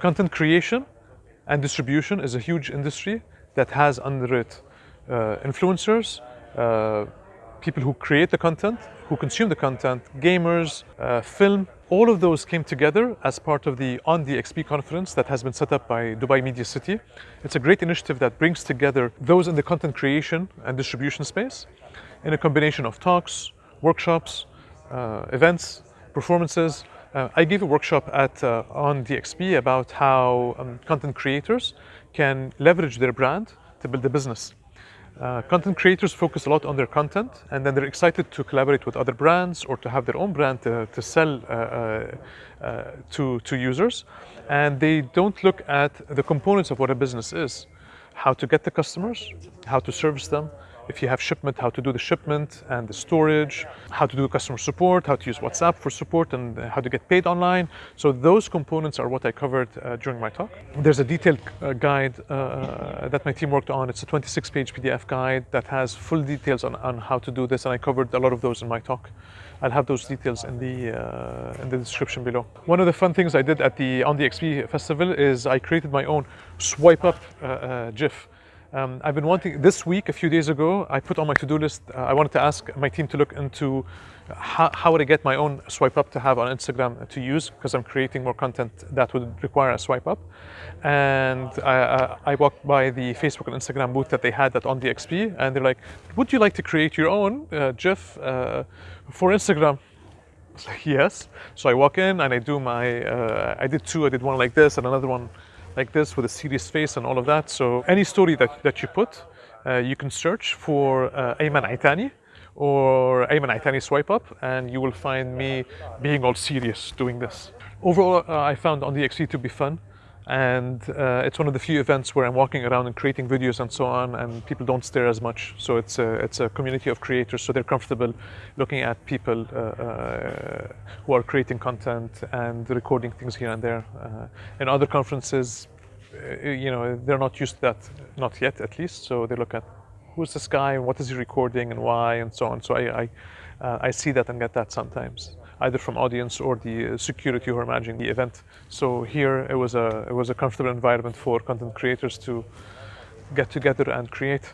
Content creation and distribution is a huge industry that has under it uh, influencers, uh, people who create the content, who consume the content, gamers, uh, film. All of those came together as part of the On the XP conference that has been set up by Dubai Media City. It's a great initiative that brings together those in the content creation and distribution space in a combination of talks, workshops, uh, events, performances. Uh, I gave a workshop at uh, on DXP about how um, content creators can leverage their brand to build a business. Uh, content creators focus a lot on their content and then they're excited to collaborate with other brands or to have their own brand to, to sell uh, uh, uh, to, to users. And they don't look at the components of what a business is how to get the customers, how to service them, if you have shipment, how to do the shipment and the storage, how to do customer support, how to use WhatsApp for support and how to get paid online. So those components are what I covered uh, during my talk. There's a detailed uh, guide uh, that my team worked on. It's a 26 page PDF guide that has full details on, on how to do this and I covered a lot of those in my talk. I'll have those details in the uh, in the description below. One of the fun things I did at the on the XP festival is I created my own swipe up uh, uh, GIF. Um, I've been wanting, this week, a few days ago, I put on my to-do list, uh, I wanted to ask my team to look into how, how would I get my own swipe up to have on Instagram to use, because I'm creating more content that would require a swipe up. And I, I, I walked by the Facebook and Instagram booth that they had at On The XP, and they're like, would you like to create your own uh, GIF uh, for Instagram? I was like, yes. So I walk in and I do my, uh, I did two, I did one like this and another one like this with a serious face and all of that. So any story that, that you put, uh, you can search for uh, Ayman Itani or Ayman Itani swipe up and you will find me being all serious doing this. Overall, uh, I found on the XP to be fun and uh, it's one of the few events where I'm walking around and creating videos and so on and people don't stare as much. So it's a, it's a community of creators so they're comfortable looking at people uh, uh, who are creating content and recording things here and there. Uh, in other conferences uh, you know they're not used to that not yet at least. So they look at who's this guy? And what is he recording and why? and so on. So I, I, uh, I see that and get that sometimes either from audience or the uh, security who are managing the event. So here it was a, it was a comfortable environment for content creators to get together and create.